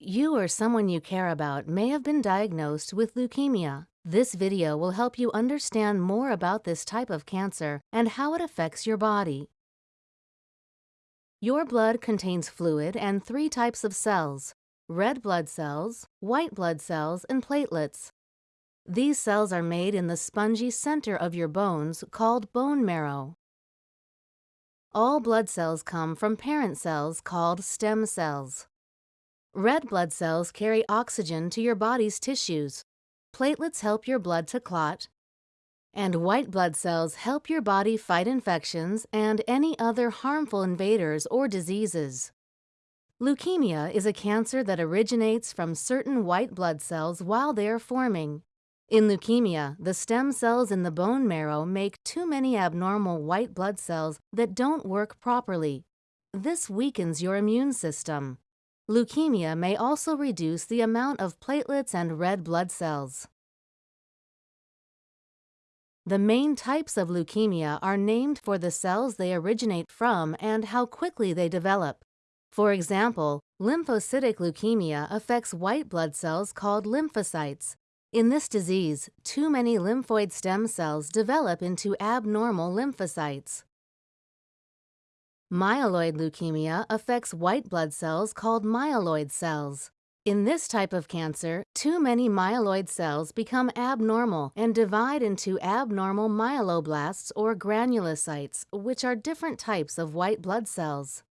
You or someone you care about may have been diagnosed with leukemia. This video will help you understand more about this type of cancer and how it affects your body. Your blood contains fluid and three types of cells, red blood cells, white blood cells, and platelets. These cells are made in the spongy center of your bones called bone marrow. All blood cells come from parent cells called stem cells. Red blood cells carry oxygen to your body's tissues. Platelets help your blood to clot. And white blood cells help your body fight infections and any other harmful invaders or diseases. Leukemia is a cancer that originates from certain white blood cells while they are forming. In leukemia, the stem cells in the bone marrow make too many abnormal white blood cells that don't work properly. This weakens your immune system. Leukemia may also reduce the amount of platelets and red blood cells. The main types of leukemia are named for the cells they originate from and how quickly they develop. For example, lymphocytic leukemia affects white blood cells called lymphocytes. In this disease, too many lymphoid stem cells develop into abnormal lymphocytes. Myeloid leukemia affects white blood cells called myeloid cells. In this type of cancer, too many myeloid cells become abnormal and divide into abnormal myeloblasts or granulocytes, which are different types of white blood cells.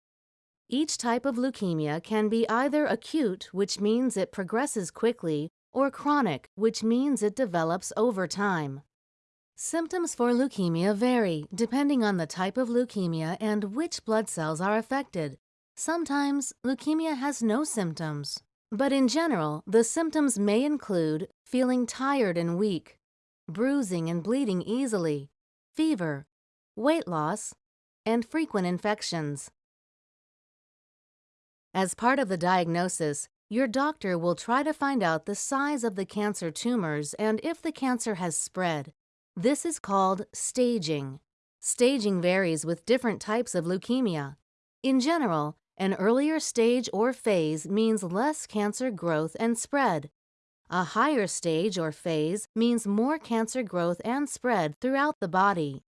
Each type of leukemia can be either acute, which means it progresses quickly, or chronic, which means it develops over time. Symptoms for leukemia vary depending on the type of leukemia and which blood cells are affected. Sometimes leukemia has no symptoms, but in general, the symptoms may include feeling tired and weak, bruising and bleeding easily, fever, weight loss, and frequent infections. As part of the diagnosis, your doctor will try to find out the size of the cancer tumors and if the cancer has spread. This is called staging. Staging varies with different types of leukemia. In general, an earlier stage or phase means less cancer growth and spread. A higher stage or phase means more cancer growth and spread throughout the body.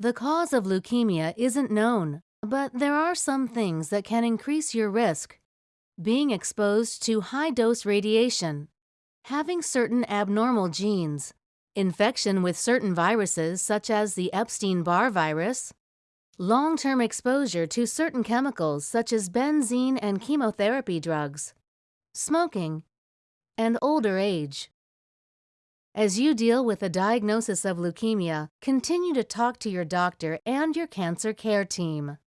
The cause of leukemia isn't known, but there are some things that can increase your risk. Being exposed to high-dose radiation, having certain abnormal genes, infection with certain viruses such as the Epstein-Barr virus, long-term exposure to certain chemicals such as benzene and chemotherapy drugs, smoking, and older age. As you deal with a diagnosis of leukemia, continue to talk to your doctor and your cancer care team.